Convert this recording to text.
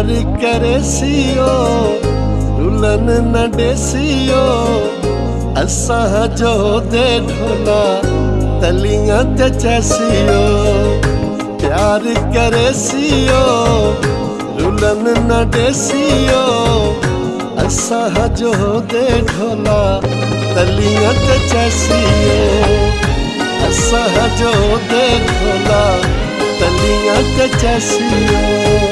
प्यार करे सीओ रुलन न डेसियो। असा जो दे ढोला तलियाँ ते चैसियो। प्यार करे सीओ रुलन न डेसियो। असा जो दे ढोला तलियाँ ते चैसियो। असा जो दे ढोला तलियाँ ते चैसियो।